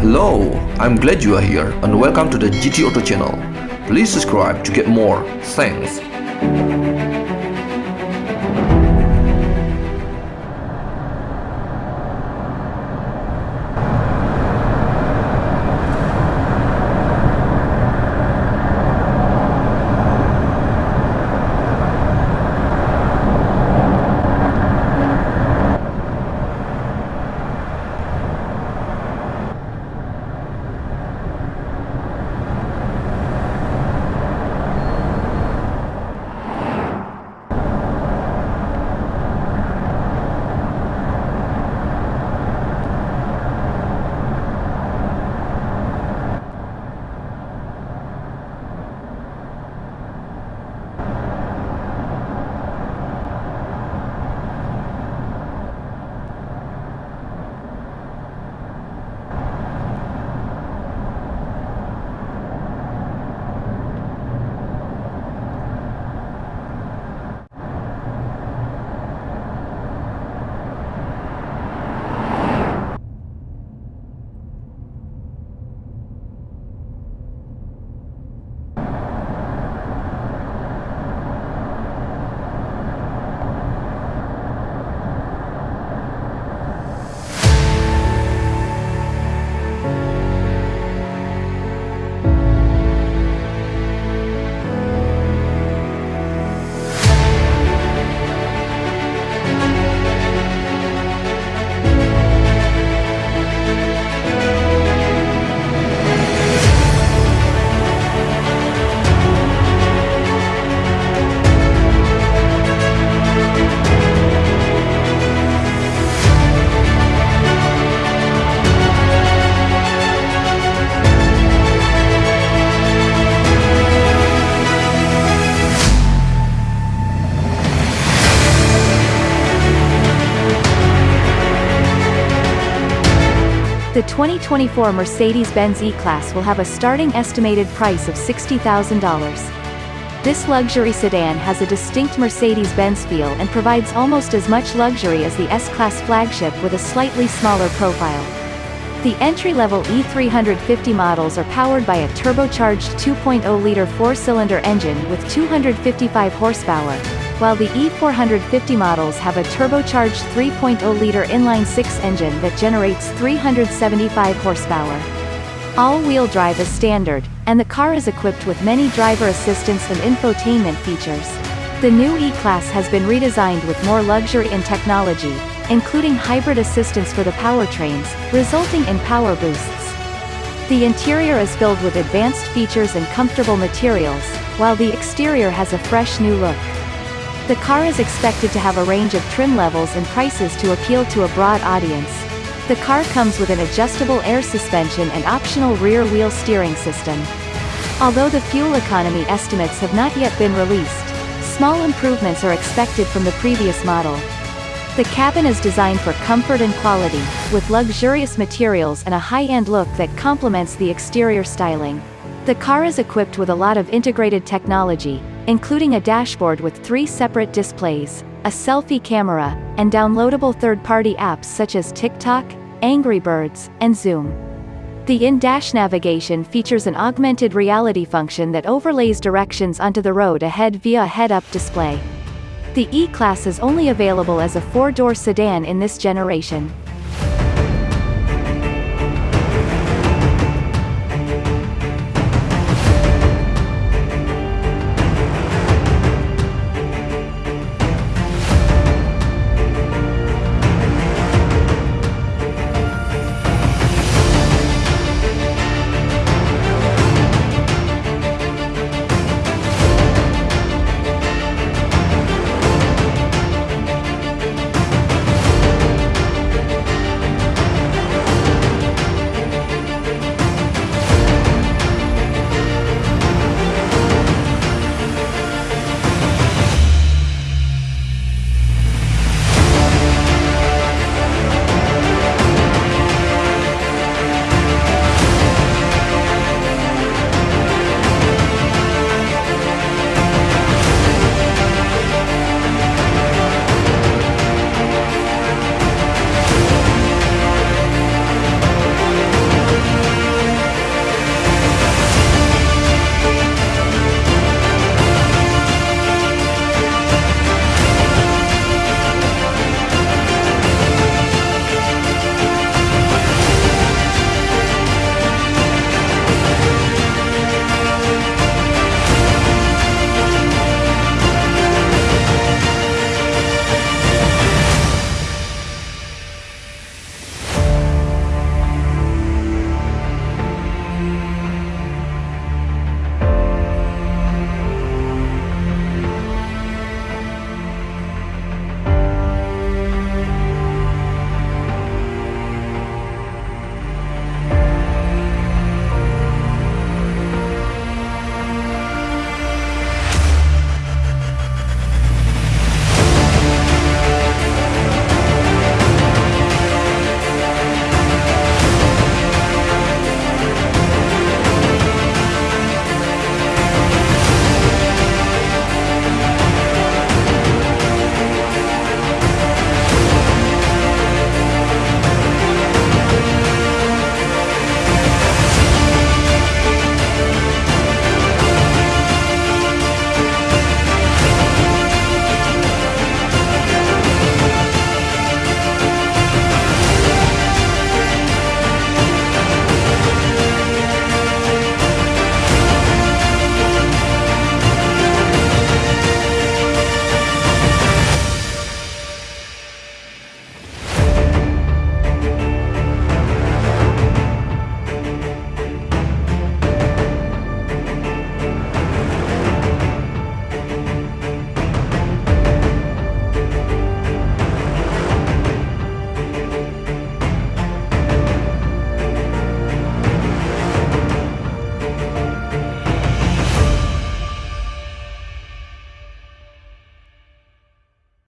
Hello, I'm glad you are here and welcome to the GT Auto channel. Please subscribe to get more. Thanks. The 2024 Mercedes-Benz E-Class will have a starting estimated price of $60,000. This luxury sedan has a distinct Mercedes-Benz feel and provides almost as much luxury as the S-Class flagship with a slightly smaller profile. The entry-level E350 models are powered by a turbocharged 2.0-liter four-cylinder engine with 255 horsepower, while the E450 models have a turbocharged 3.0-liter inline-six engine that generates 375 horsepower. All-wheel drive is standard, and the car is equipped with many driver assistance and infotainment features. The new E-Class has been redesigned with more luxury and technology, including hybrid assistance for the powertrains, resulting in power boosts. The interior is filled with advanced features and comfortable materials, while the exterior has a fresh new look. The car is expected to have a range of trim levels and prices to appeal to a broad audience. The car comes with an adjustable air suspension and optional rear-wheel steering system. Although the fuel economy estimates have not yet been released, small improvements are expected from the previous model. The cabin is designed for comfort and quality, with luxurious materials and a high-end look that complements the exterior styling. The car is equipped with a lot of integrated technology, including a dashboard with three separate displays, a selfie camera, and downloadable third-party apps such as TikTok, Angry Birds, and Zoom. The in-dash navigation features an augmented reality function that overlays directions onto the road ahead via a head-up display. The E-Class is only available as a four-door sedan in this generation.